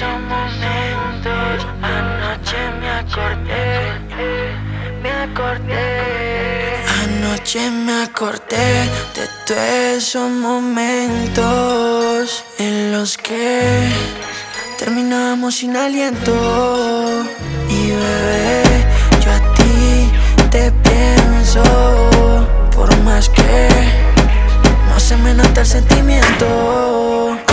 esos momentos. Anoche me acordé, me acordé. Anoche me acordé de todos esos momentos en los que terminamos sin aliento. Y bebé, yo a ti te pienso, por más que no se me nota el sentimiento.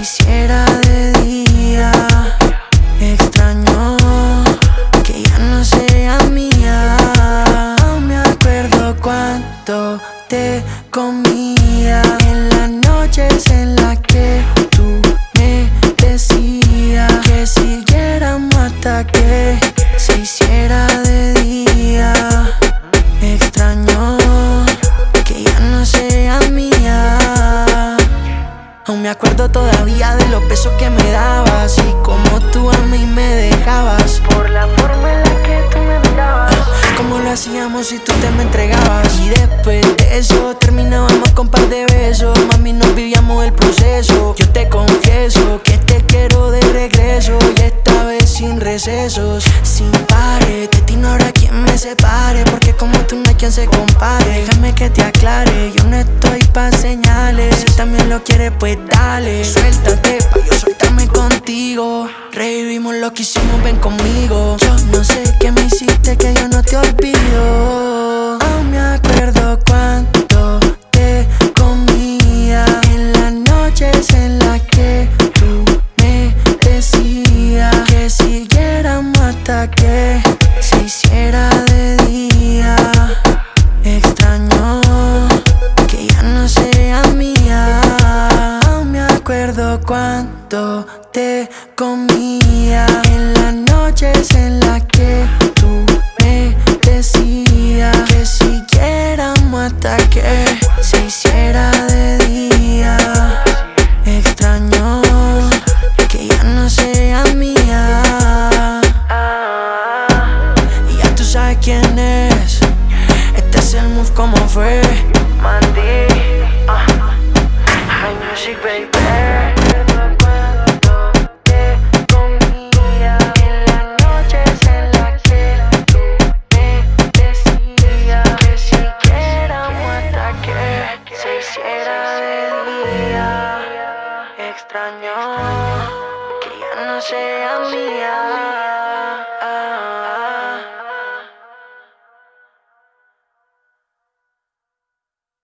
Hiciera de día. Extraño que ya no sea mía. Aún me acuerdo cuando te comía en las noches en Aún me acuerdo todavía de los besos que me dabas y como tú a mí me dejabas. Por la forma en la que tú me mirabas. Como lo hacíamos si tú te me entregabas. Y después de eso terminábamos con par de besos. Mami, nos vivíamos el proceso. Yo te confieso que te quiero de regreso. Y esta vez sin recesos. Sin pares, de ti no habrá quien me separe. Porque como tú no hay quien se compare que te aclare, yo no estoy pa' señales. Si también lo quieres pues dale. Suéltate pa' yo soltarme contigo. Revivimos lo que hicimos, ven conmigo. Yo no sé qué me hiciste que yo no te olvido cuando te comía En las noches en las que tú me decías Que siguiéramos hasta que se hiciera de día. Extraño que ya no sea mía. Y ya tú sabes quién es. Este es el move como fue. Mandí extrañó, que ya no sea mía.